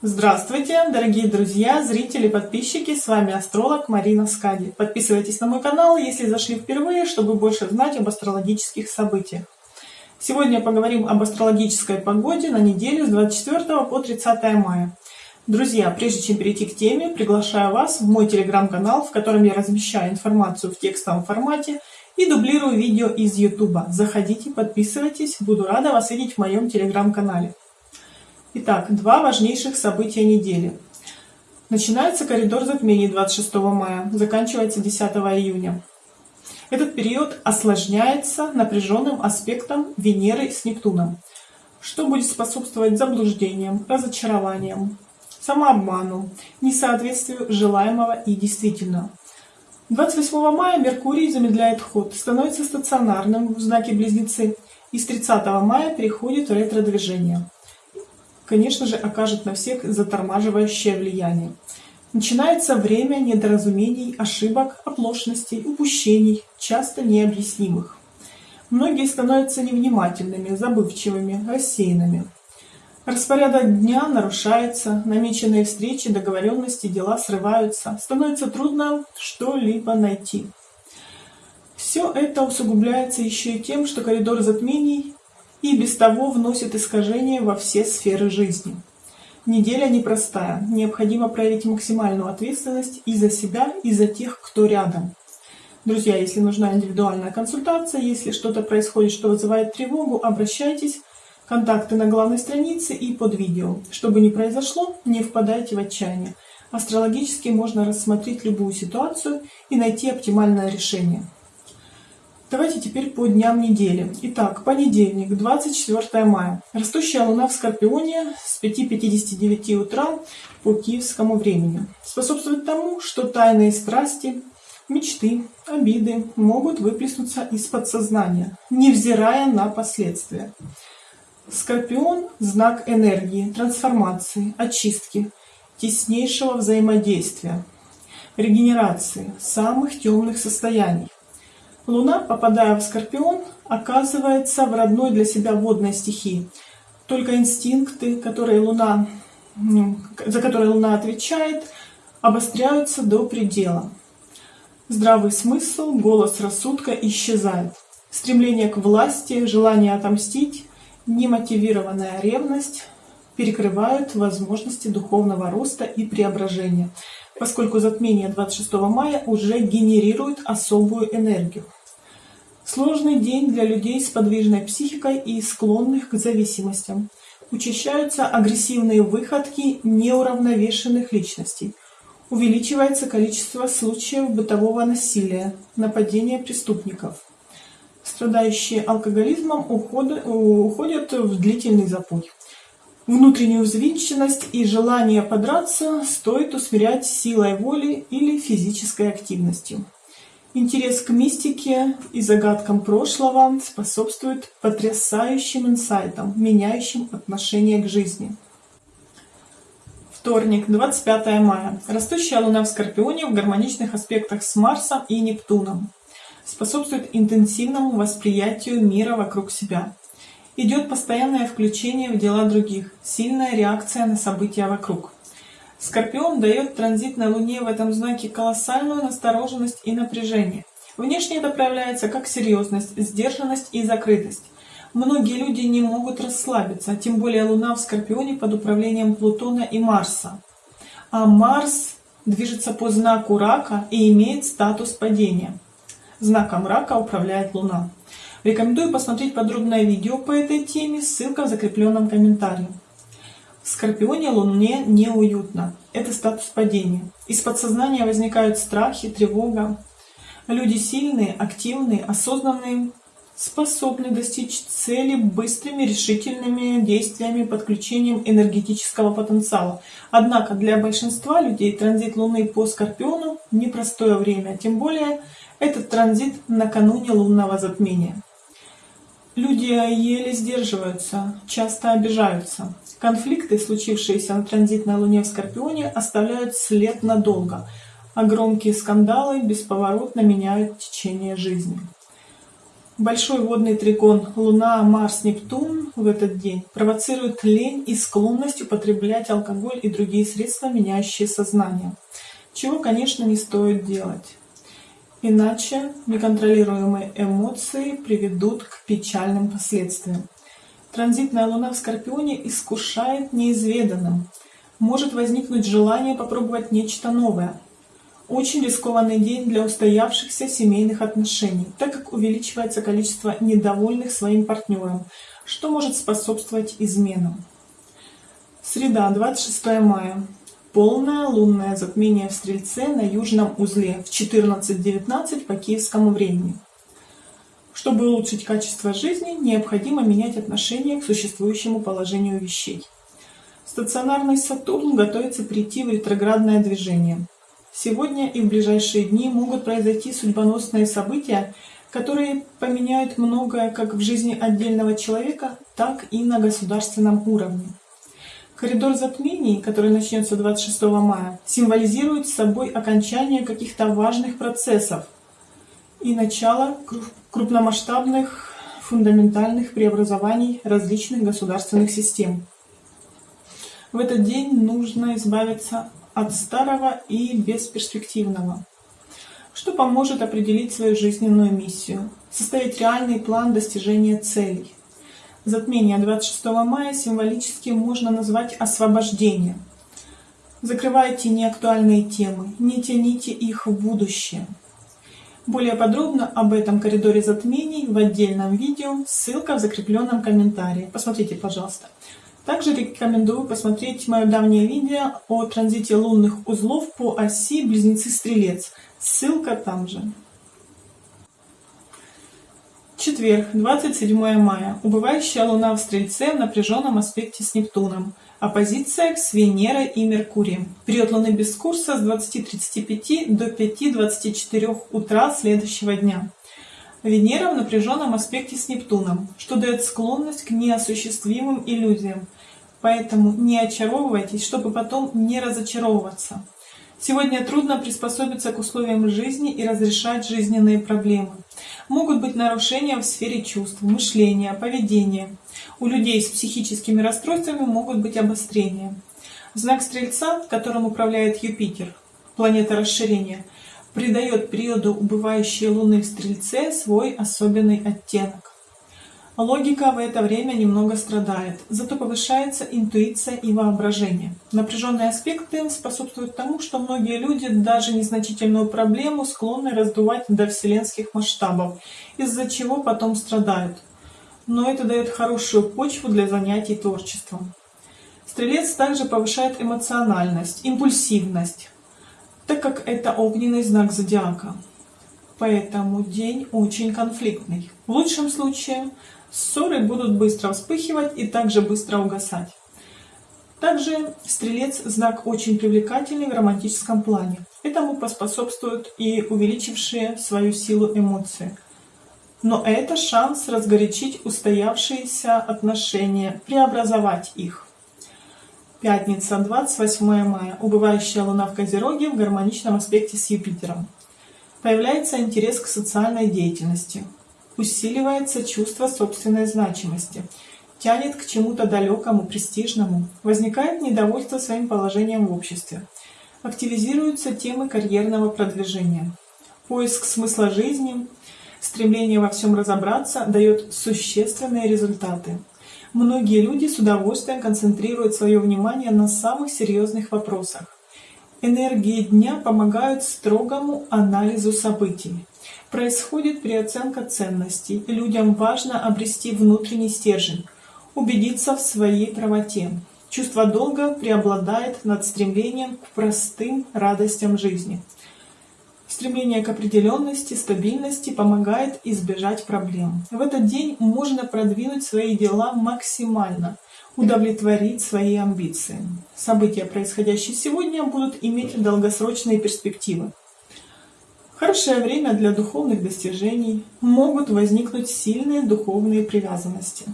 Здравствуйте, дорогие друзья, зрители, подписчики, с вами астролог Марина Скади. Подписывайтесь на мой канал, если зашли впервые, чтобы больше знать об астрологических событиях. Сегодня поговорим об астрологической погоде на неделю с 24 по 30 мая. Друзья, прежде чем перейти к теме, приглашаю вас в мой телеграм-канал, в котором я размещаю информацию в текстовом формате и дублирую видео из YouTube. Заходите, подписывайтесь, буду рада вас видеть в моем телеграм-канале. Итак, два важнейших события недели. Начинается коридор затмений 26 мая, заканчивается 10 июня. Этот период осложняется напряженным аспектом Венеры с Нептуном, что будет способствовать заблуждениям, разочарованиям, самообману, несоответствию желаемого и действительного. 28 мая Меркурий замедляет ход, становится стационарным в знаке Близнецы и с 30 мая переходит в ретро-движение конечно же, окажет на всех затормаживающее влияние. Начинается время недоразумений, ошибок, оплошностей, упущений, часто необъяснимых. Многие становятся невнимательными, забывчивыми, рассеянными. Распорядок дня нарушается, намеченные встречи, договоренности, дела срываются, становится трудно что-либо найти. Все это усугубляется еще и тем, что коридор затмений и без того вносит искажения во все сферы жизни. Неделя непростая, необходимо проявить максимальную ответственность и за себя, и за тех, кто рядом. Друзья, если нужна индивидуальная консультация, если что-то происходит, что вызывает тревогу, обращайтесь. Контакты на главной странице и под видео. Что бы ни произошло, не впадайте в отчаяние. Астрологически можно рассмотреть любую ситуацию и найти оптимальное решение. Давайте теперь по дням недели. Итак, понедельник, 24 мая. Растущая луна в Скорпионе с 5.59 утра по киевскому времени. Способствует тому, что тайные страсти, мечты, обиды могут выплеснуться из подсознания, невзирая на последствия. Скорпион – знак энергии, трансформации, очистки, теснейшего взаимодействия, регенерации, самых темных состояний. Луна, попадая в Скорпион, оказывается в родной для себя водной стихии. Только инстинкты, которые Луна, за которые Луна отвечает, обостряются до предела. Здравый смысл, голос рассудка исчезает. Стремление к власти, желание отомстить, немотивированная ревность перекрывают возможности духовного роста и преображения, поскольку затмение 26 мая уже генерирует особую энергию. Сложный день для людей с подвижной психикой и склонных к зависимостям. Учащаются агрессивные выходки неуравновешенных личностей. Увеличивается количество случаев бытового насилия, нападения преступников. Страдающие алкоголизмом уходят, уходят в длительный запой. Внутреннюю взвинченность и желание подраться стоит усмирять силой воли или физической активностью. Интерес к мистике и загадкам прошлого способствует потрясающим инсайтам, меняющим отношение к жизни. Вторник, 25 мая. Растущая Луна в Скорпионе в гармоничных аспектах с Марсом и Нептуном. Способствует интенсивному восприятию мира вокруг себя. Идет постоянное включение в дела других, сильная реакция на события вокруг. Скорпион дает транзитной Луне в этом знаке колоссальную настороженность и напряжение. Внешне это проявляется как серьезность, сдержанность и закрытость. Многие люди не могут расслабиться, тем более Луна в Скорпионе под управлением Плутона и Марса. А Марс движется по знаку Рака и имеет статус падения. Знаком Рака управляет Луна. Рекомендую посмотреть подробное видео по этой теме, ссылка в закрепленном комментарии. Скорпионе Луне неуютно. Это статус падения. Из подсознания возникают страхи, тревога. Люди сильные, активные, осознанные, способны достичь цели быстрыми, решительными действиями, подключением энергетического потенциала. Однако для большинства людей транзит Луны по Скорпиону – непростое время, тем более этот транзит накануне лунного затмения. Люди еле сдерживаются, часто обижаются. Конфликты, случившиеся на транзитной Луне в Скорпионе, оставляют след надолго, а громкие скандалы бесповоротно меняют течение жизни. Большой водный тригон Луна, Марс, Нептун в этот день провоцирует лень и склонность употреблять алкоголь и другие средства, меняющие сознание, чего, конечно, не стоит делать. Иначе неконтролируемые эмоции приведут к печальным последствиям. Транзитная Луна в Скорпионе искушает неизведанным. Может возникнуть желание попробовать нечто новое, очень рискованный день для устоявшихся семейных отношений, так как увеличивается количество недовольных своим партнером, что может способствовать изменам. Среда, 26 мая. Полное лунное затмение в Стрельце на южном узле в 14.19 по киевскому времени. Чтобы улучшить качество жизни, необходимо менять отношение к существующему положению вещей. Стационарный Сатурн готовится прийти в ретроградное движение – Сегодня и в ближайшие дни могут произойти судьбоносные события, которые поменяют многое как в жизни отдельного человека, так и на государственном уровне. Коридор затмений, который начнется 26 мая, символизирует собой окончание каких-то важных процессов и начало крупномасштабных фундаментальных преобразований различных государственных систем. В этот день нужно избавиться от старого и бесперспективного, что поможет определить свою жизненную миссию, составить реальный план достижения целей. Затмение 26 мая символически можно назвать освобождение. Закрывайте неактуальные темы, не тяните их в будущее. Более подробно об этом коридоре затмений в отдельном видео, ссылка в закрепленном комментарии. Посмотрите, пожалуйста. Также рекомендую посмотреть мое давнее видео о транзите лунных узлов по оси Близнецы-Стрелец. Ссылка там же. Четверг, 27 мая. Убывающая Луна в Стрельце в напряженном аспекте с Нептуном. Оппозиция с Венерой и Меркурием. Период Луны без курса с 20.35 до 5.24 утра следующего дня. Венера в напряженном аспекте с Нептуном, что дает склонность к неосуществимым иллюзиям. Поэтому не очаровывайтесь, чтобы потом не разочаровываться. Сегодня трудно приспособиться к условиям жизни и разрешать жизненные проблемы. Могут быть нарушения в сфере чувств, мышления, поведения. У людей с психическими расстройствами могут быть обострения. Знак Стрельца, которым управляет Юпитер, планета расширения – придает периоду убывающей Луны в Стрельце свой особенный оттенок. Логика в это время немного страдает, зато повышается интуиция и воображение. Напряженные аспекты способствуют тому, что многие люди даже незначительную проблему склонны раздувать до вселенских масштабов, из-за чего потом страдают. Но это дает хорошую почву для занятий творчеством. Стрелец также повышает эмоциональность, импульсивность, так как это огненный знак зодиака. Поэтому день очень конфликтный. В лучшем случае ссоры будут быстро вспыхивать и также быстро угасать. Также стрелец знак очень привлекательный в романтическом плане. Этому поспособствуют и увеличившие свою силу эмоции. Но это шанс разгорячить устоявшиеся отношения, преобразовать их. Пятница, 28 мая. Убывающая Луна в Козероге в гармоничном аспекте с Юпитером. Появляется интерес к социальной деятельности. Усиливается чувство собственной значимости. Тянет к чему-то далекому, престижному. Возникает недовольство своим положением в обществе. Активизируются темы карьерного продвижения. Поиск смысла жизни, стремление во всем разобраться дает существенные результаты. Многие люди с удовольствием концентрируют свое внимание на самых серьезных вопросах. Энергии дня помогают строгому анализу событий. Происходит переоценка ценностей. Людям важно обрести внутренний стержень, убедиться в своей правоте. Чувство долга преобладает над стремлением к простым радостям жизни. Стремление к определенности, стабильности помогает избежать проблем. В этот день можно продвинуть свои дела максимально, удовлетворить свои амбиции. События, происходящие сегодня, будут иметь долгосрочные перспективы. Хорошее время для духовных достижений. Могут возникнуть сильные духовные привязанности.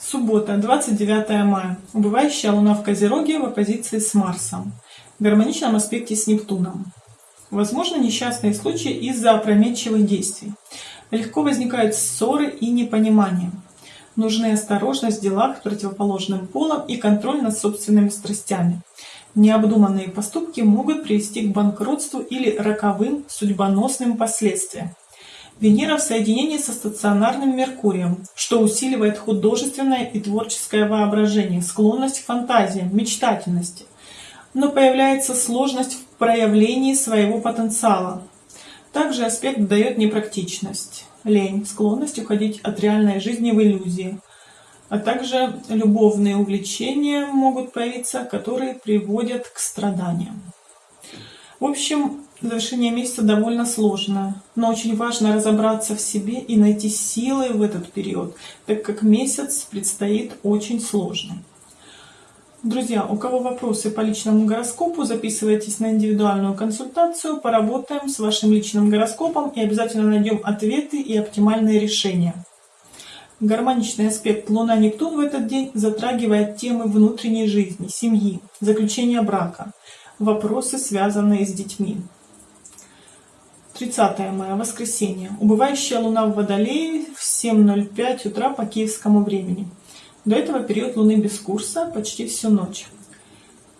Суббота, 29 мая. Убывающая Луна в Козероге в оппозиции с Марсом в гармоничном аспекте с Нептуном. Возможно, несчастные случаи из-за опрометчивых действий. Легко возникают ссоры и непонимания. Нужны осторожность в делах противоположным полом и контроль над собственными страстями. Необдуманные поступки могут привести к банкротству или роковым судьбоносным последствиям. Венера в соединении со стационарным Меркурием, что усиливает художественное и творческое воображение, склонность к фантазиям, мечтательности. Но появляется сложность в проявлении своего потенциала. Также аспект дает непрактичность, лень, склонность уходить от реальной жизни в иллюзии, а также любовные увлечения могут появиться, которые приводят к страданиям. В общем, завершение месяца довольно сложно, но очень важно разобраться в себе и найти силы в этот период, так как месяц предстоит очень сложный. Друзья, у кого вопросы по личному гороскопу, записывайтесь на индивидуальную консультацию, поработаем с вашим личным гороскопом и обязательно найдем ответы и оптимальные решения. Гармоничный аспект Луна-Нептун в этот день затрагивает темы внутренней жизни, семьи, заключения брака, вопросы, связанные с детьми. 30 мая, воскресенье. Убывающая Луна в Водолее в 7.05 утра по киевскому времени. До этого период Луны без курса почти всю ночь.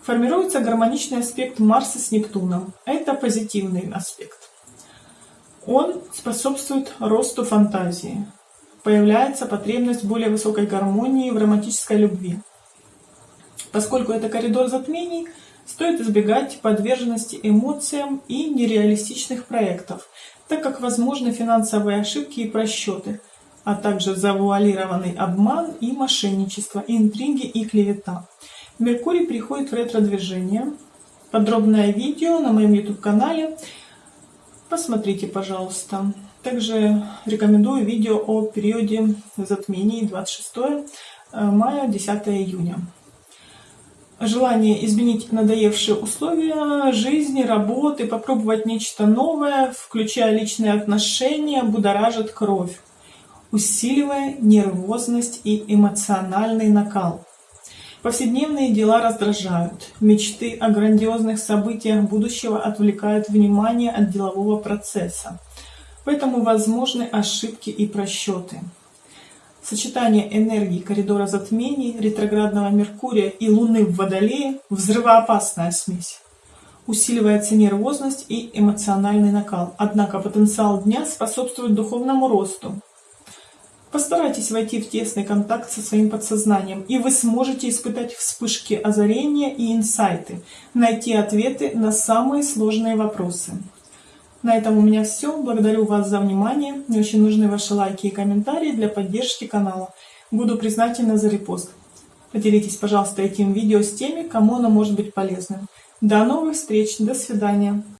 Формируется гармоничный аспект Марса с Нептуном. Это позитивный аспект. Он способствует росту фантазии, появляется потребность в более высокой гармонии в романтической любви. Поскольку это коридор затмений, стоит избегать подверженности эмоциям и нереалистичных проектов, так как возможны финансовые ошибки и просчеты, а также завуалированный обман и мошенничество, интриги и клевета. Меркурий приходит в ретро-движение. Подробное видео на моем YouTube-канале. Посмотрите, пожалуйста. Также рекомендую видео о периоде затмений 26 э, мая 10 июня. Желание изменить надоевшие условия жизни, работы, попробовать нечто новое, включая личные отношения, будоражит кровь, усиливая нервозность и эмоциональный накал. Повседневные дела раздражают, мечты о грандиозных событиях будущего отвлекают внимание от делового процесса. Поэтому возможны ошибки и просчеты. Сочетание энергии коридора затмений, ретроградного Меркурия и Луны в Водолее – взрывоопасная смесь. Усиливается нервозность и эмоциональный накал. Однако потенциал дня способствует духовному росту. Постарайтесь войти в тесный контакт со своим подсознанием, и вы сможете испытать вспышки озарения и инсайты, найти ответы на самые сложные вопросы. На этом у меня все. Благодарю вас за внимание. Мне очень нужны ваши лайки и комментарии для поддержки канала. Буду признательна за репост. Поделитесь, пожалуйста, этим видео с теми, кому оно может быть полезным. До новых встреч. До свидания.